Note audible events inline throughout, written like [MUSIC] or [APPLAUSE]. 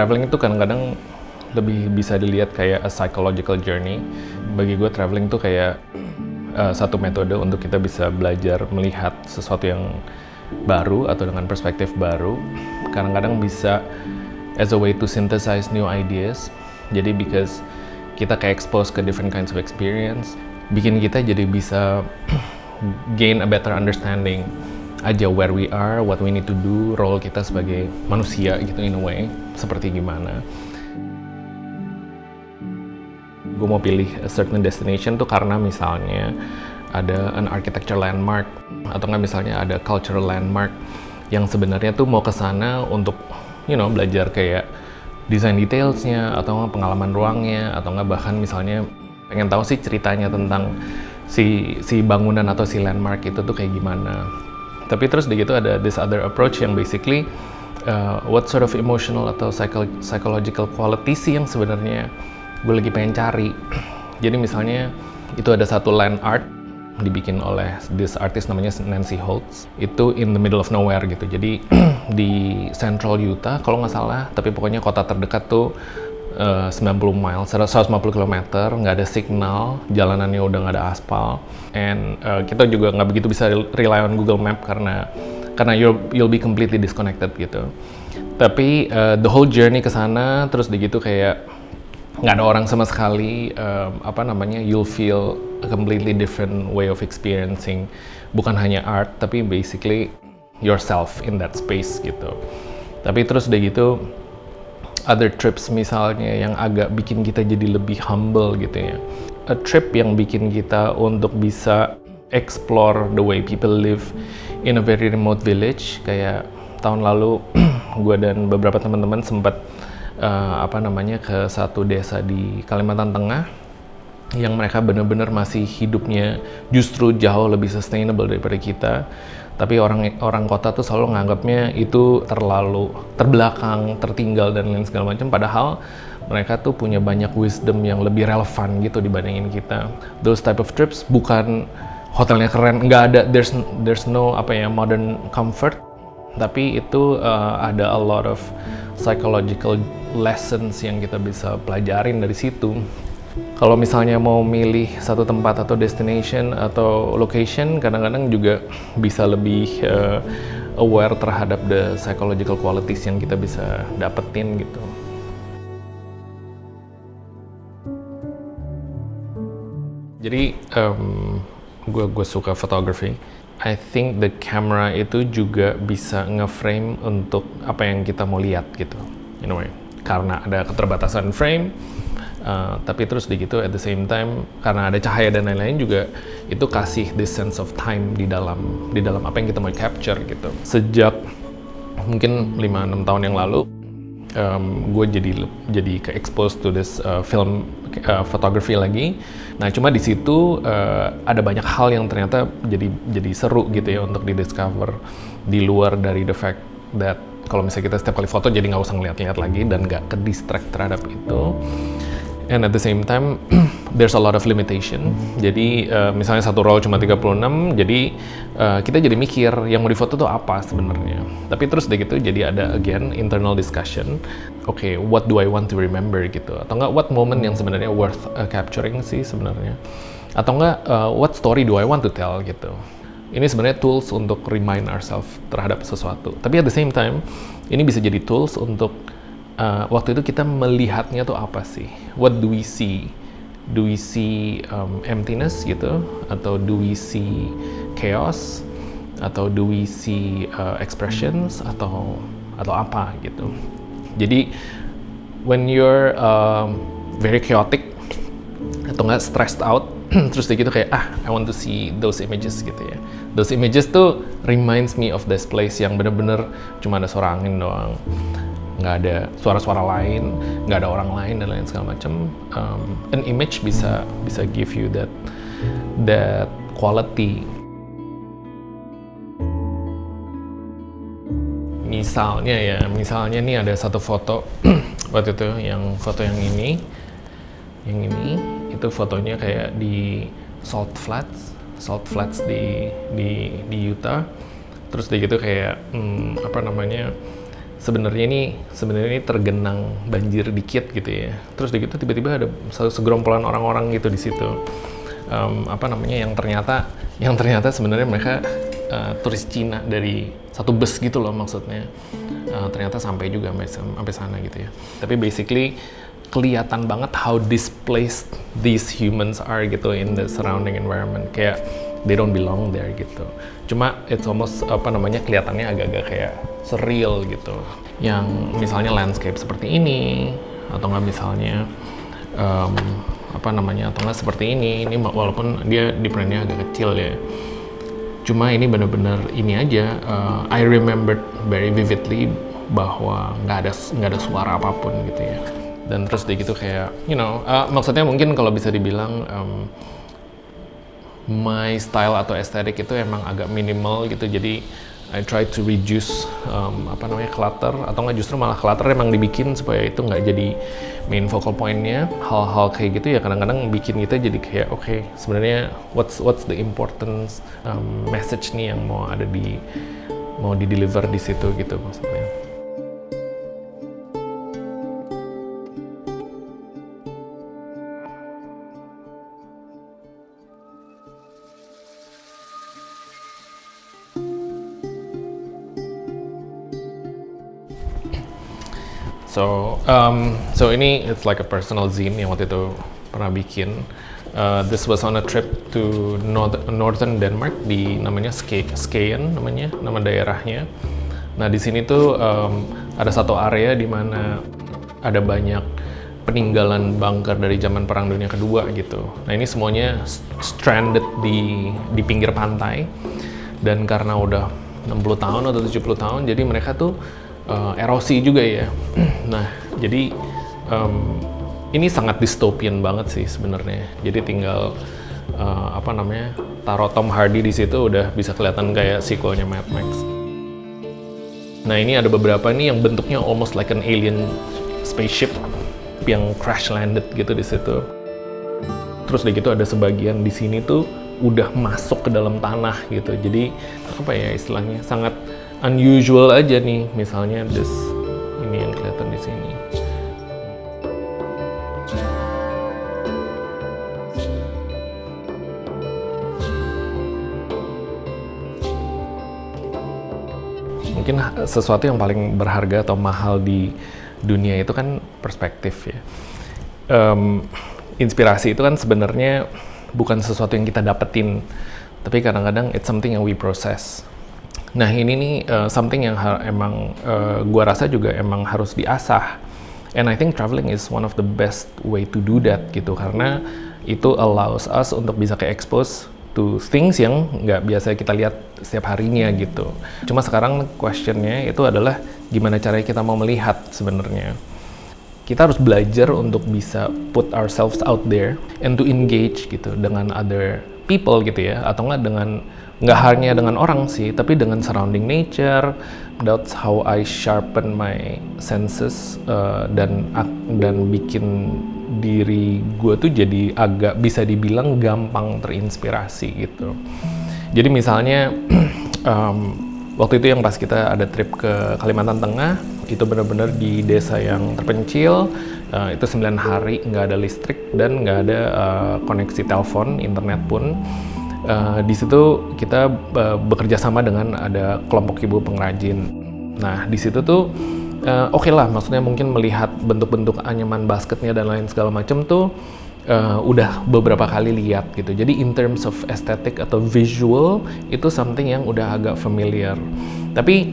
Traveling itu kadang-kadang lebih bisa dilihat kayak a psychological journey. Bagi gue traveling tuh kayak uh, satu metode untuk kita bisa belajar melihat sesuatu yang baru atau dengan perspektif baru. Kadang-kadang bisa as a way to synthesize new ideas. Jadi because kita kayak expose ke different kinds of experience, bikin kita jadi bisa [CLEARS THROAT] gain a better understanding aja where we are, what we need to do, role kita sebagai manusia gitu in a way, seperti gimana. Gue mau pilih a certain destination tuh karena misalnya ada an architecture landmark atau nggak misalnya ada cultural landmark yang sebenarnya tuh mau ke sana untuk you know belajar kayak desain detailsnya atau pengalaman ruangnya atau nggak bahkan misalnya pengen tahu sih ceritanya tentang si si bangunan atau si landmark itu tuh kayak gimana tapi terus di gitu ada this other approach yang basically uh, what sort of emotional atau psycho psychological quality sih yang sebenarnya gue lagi pengen cari. [CLEARS THROAT] Jadi misalnya itu ada satu land art dibikin oleh this artist namanya Nancy Holtz. Itu in the middle of nowhere gitu. Jadi [CLEARS THROAT] di Central Utah kalau nggak salah tapi pokoknya kota terdekat tuh uh, 90 miles 150 km nggak ada signal jalanannya udah nggak ada aspal. And uh, kita juga nggak begitu bisa rely on Google Map karena karena you'll, you'll be completely disconnected gitu. Tapi uh, the whole journey ke sana terus begitu kayak nggak ada orang sama sekali um, apa namanya you'll feel a completely different way of experiencing bukan hanya art tapi basically yourself in that space gitu. Tapi terus udah gitu other trips misalnya yang agak bikin kita jadi lebih humble gitu ya. A trip yang bikin kita untuk bisa explore the way people live in a very remote village. Kayak tahun lalu [CLEARS THROAT] gue dan beberapa teman-teman sempat uh, apa namanya ke satu desa di Kalimantan Tengah yang mereka benar-benar masih hidupnya justru jauh lebih sustainable daripada kita. Tapi orang orang kota tuh selalu nganggapnya itu terlalu terbelakang, tertinggal dan lain segala macam. Padahal mereka tuh punya banyak wisdom yang lebih relevan gitu dibandingin kita. Those type of trips bukan hotelnya keren, nggak ada there's there's no apa ya modern comfort, tapi itu uh, ada a lot of psychological lessons yang kita bisa pelajarin dari situ. Kalau misalnya mau milih satu tempat atau destination atau location, kadang-kadang juga bisa lebih uh, aware terhadap the psychological qualities yang kita bisa dapetin gitu. Jadi um, gue gue suka fotografi. I think the camera itu juga bisa nge-frame untuk apa yang kita mau lihat gitu, a way. Karena ada keterbatasan frame, Uh, tapi terus di gitu at the same time karena ada cahaya dan lain-lain juga itu kasih this sense of time di dalam di dalam apa yang kita mau capture gitu sejak mungkin 5-6 tahun yang lalu um, gue jadi jadi ke expose to this uh, film uh, photography lagi. Nah cuma di situ uh, ada banyak hal yang ternyata jadi jadi seru gitu ya untuk di discover di luar dari the fact that kalau misalnya kita setiap kali foto jadi nggak usah ngeliat-liat lagi dan nggak ke distract terhadap itu and at the same time [CLEARS THROAT] there's a lot of limitation. Jadi uh, misalnya satu roll cuma 36, jadi uh, kita jadi mikir yang mau difoto tuh apa sebenarnya. Tapi terus deh gitu jadi ada again internal discussion. Oke, okay, what do I want to remember gitu? Atau enggak what moment yang sebenarnya worth uh, capturing sih sebenarnya? Atau enggak uh, what story do I want to tell gitu? Ini sebenarnya tools untuk remind ourselves terhadap sesuatu. Tapi at the same time, ini bisa jadi tools untuk uh, waktu itu kita melihatnya tuh apa sih? What do we see? Do we see um, emptiness gitu? Atau do we see chaos? Atau do we see uh, expressions? Atau atau apa gitu? Jadi when you're um, very chaotic atau nggak stressed out, [CLEARS THROAT] terus gitu kayak ah I want to see those images gitu ya. Those images tuh reminds me of this place yang bener-bener cuma ada suara angin doang nggak ada suara-suara lain, nggak ada orang lain dan lain segala macam. Um, an image bisa bisa give you that that quality. Misalnya ya, misalnya nih ada satu foto [CLEARS THROAT] waktu itu yang foto yang ini, yang ini itu fotonya kayak di Salt Flats, Salt Flats di di di Utah. Terus dia gitu kayak hmm, apa namanya? Sebenarnya ini sebenarnya ini tergenang banjir dikit gitu ya. Terus begitu tiba-tiba ada segerombolan orang-orang gitu di situ. Um, apa namanya yang ternyata yang ternyata sebenarnya mereka uh, turis Cina dari satu bus gitu loh maksudnya. Uh, ternyata sampai juga sampai, sampai sana gitu ya. Tapi basically kelihatan banget how displaced these humans are gitu in the surrounding environment. Kayak they don't belong there gitu. Cuma it's almost apa namanya kelihatannya agak-agak kayak surreal gitu. Yang misalnya landscape seperti ini atau nggak misalnya um, apa namanya atau nggak seperti ini. Ini walaupun dia di differentnya agak kecil ya. Cuma ini bener-bener ini aja. Uh, I remembered very vividly bahwa nggak ada nggak ada suara apa pun gitu ya. Dan terus dia gitu kayak, you know, uh, maksudnya mungkin kalau bisa dibilang um, my style atau estetik itu emang agak minimal gitu. Jadi I try to reduce um, apa namanya clutter atau nggak justru malah clutter emang dibikin supaya itu nggak jadi main focal pointnya. Hal-hal kayak gitu ya kadang-kadang bikin kita jadi kayak oke okay, sebenarnya what's what's the importance um, message nih yang mau ada di mau di deliver di situ gitu maksudnya So, um, so ini it's like a personal zine yang waktu itu pernah bikin. Uh, this was on a trip to North, northern Denmark di namanya Ske, Skien namanya nama daerahnya. Nah di sini tuh um, ada satu area di mana ada banyak peninggalan bunker dari zaman Perang Dunia Kedua gitu. Nah ini semuanya stranded di di pinggir pantai dan karena udah 60 tahun atau 70 tahun jadi mereka tuh uh, erosi juga ya. [CLEARS THROAT] nah, jadi um, ini sangat dystopian banget sih sebenarnya. Jadi tinggal uh, apa namanya taruh Tom Hardy di situ udah bisa kelihatan kayak sequelnya Mad Max. Nah ini ada beberapa nih yang bentuknya almost like an alien spaceship yang crash landed gitu di situ. Terus udah gitu ada sebagian di sini tuh udah masuk ke dalam tanah gitu. Jadi apa ya istilahnya sangat unusual aja nih misalnya this ini yang kelihatan di sini. Mungkin sesuatu yang paling berharga atau mahal di dunia itu kan perspektif ya. Um, inspirasi itu kan sebenarnya bukan sesuatu yang kita dapetin tapi kadang-kadang it's something yang we process Nah ini nih uh, something yang emang uh, gua rasa juga emang harus diasah. And I think traveling is one of the best way to do that gitu karena itu allows us untuk bisa ke expose to things yang nggak biasa kita lihat setiap harinya gitu. Cuma sekarang questionnya itu adalah gimana caranya kita mau melihat sebenarnya. Kita harus belajar untuk bisa put ourselves out there and to engage gitu dengan other people gitu ya atau nggak dengan nggak hanya dengan orang sih, tapi dengan surrounding nature. That's how I sharpen my senses uh, dan dan bikin diri gue tuh jadi agak bisa dibilang gampang terinspirasi gitu. Jadi misalnya [CLEARS THROAT] um, waktu itu yang pas kita ada trip ke Kalimantan Tengah, itu benar-benar di desa yang terpencil, uh, itu 9 hari nggak ada listrik dan nggak ada uh, koneksi telepon, internet pun Uh, di situ kita uh, bekerja sama dengan ada kelompok ibu pengrajin. Nah, di situ tuh uh, oke okay lah, maksudnya mungkin melihat bentuk-bentuk anyaman basketnya dan lain segala macam tuh uh, udah beberapa kali lihat gitu. Jadi in terms of aesthetic atau visual itu something yang udah agak familiar. Tapi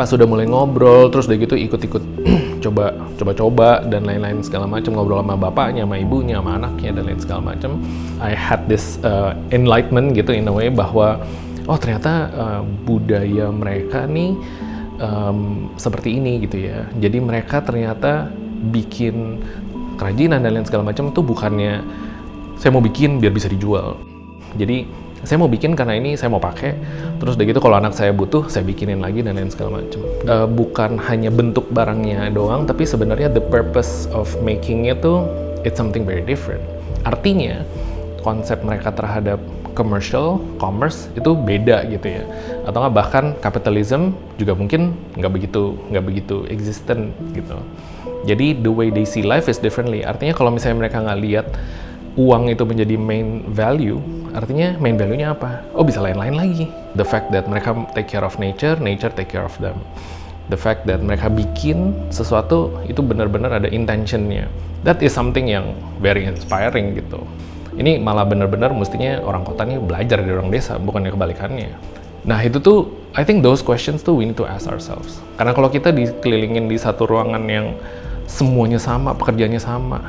pas sudah mulai ngobrol terus udah gitu ikut-ikut [CLEARS THROAT] coba coba-coba dan lain-lain segala macam ngobrol sama bapaknya sama ibunya sama anaknya dan lain segala macam I had this uh, enlightenment gitu in a way bahwa oh ternyata uh, budaya mereka nih um, seperti ini gitu ya. Jadi mereka ternyata bikin kerajinan dan lain segala macam itu bukannya saya mau bikin biar bisa dijual. Jadi saya mau bikin karena ini saya mau pakai. Terus udah gitu kalau anak saya butuh saya bikinin lagi dan lain segala macam uh, bukan hanya bentuk barangnya doang tapi sebenarnya the purpose of making itu it's something very different. Artinya konsep mereka terhadap commercial commerce itu beda gitu ya. Atau nggak bahkan capitalism juga mungkin nggak begitu nggak begitu existent gitu. Jadi the way they see life is differently. Artinya kalau misalnya mereka nggak lihat uang itu menjadi main value, artinya main value-nya apa? Oh bisa lain-lain lagi. The fact that mereka take care of nature, nature take care of them. The fact that mereka bikin sesuatu itu benar-benar ada intentionnya. That is something yang very inspiring gitu. Ini malah benar-benar mestinya orang kota ini belajar dari orang desa, bukannya kebalikannya. Nah itu tuh, I think those questions tuh we need to ask ourselves. Karena kalau kita dikelilingin di satu ruangan yang semuanya sama, pekerjaannya sama,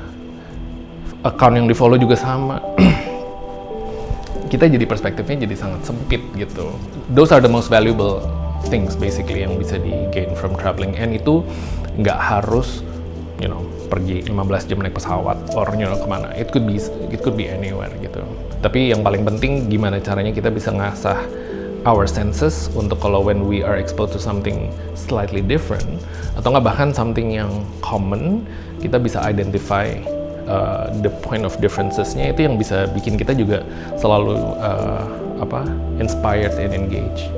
account yang di follow juga sama. [CLEARS THROAT] Kita jadi perspektifnya jadi sangat sempit gitu. Those are the most valuable things basically yang bisa di gain from traveling. And itu nggak harus you know pergi 15 jam naik pesawat or you know ke mana. It could be it could be anywhere gitu. Tapi yang paling penting gimana caranya kita bisa ngasah our senses untuk kalau when we are exposed to something slightly different atau nggak bahkan something yang common kita bisa identify uh, the point of differencesnya itu yang bisa bikin kita juga selalu uh, apa inspired and engaged.